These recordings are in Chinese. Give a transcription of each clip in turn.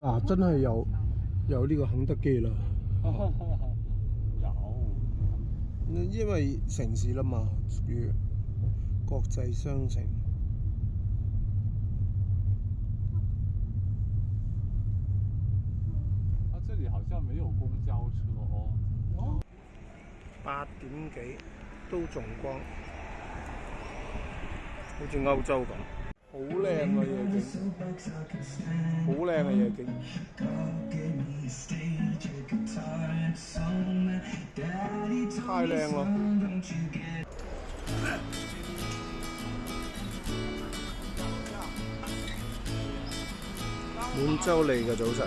啊，真系有有呢个肯德基啦，有，因为城市啦嘛，属于国际商城。啊，这里好像没有公交车哦。八点几都仲光，好似欧洲咁。好靚嘅夜景，好靚嘅夜景，太靚咯！滿洲裏嘅早晨。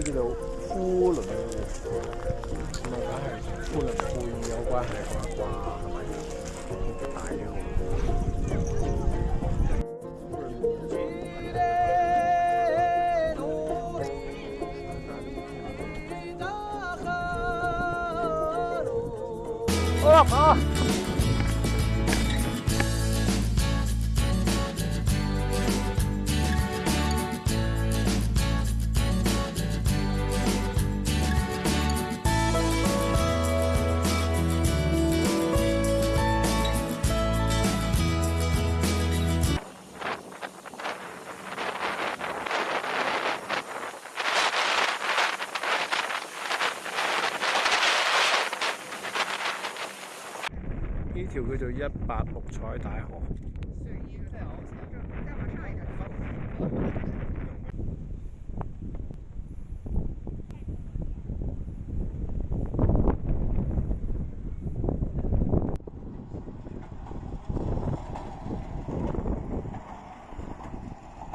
叫做呼倫，咁係梗係呼倫呼爾有關係啩？係咪大嘅？哦，媽！呢条叫做一八六彩大河。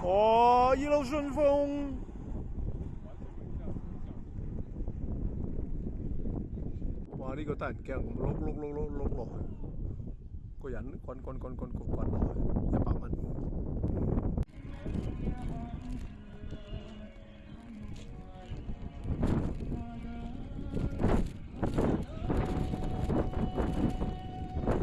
哦，一路顺风。哇！呢个得人驚，碌碌碌碌碌。কোন কোন কোন কোন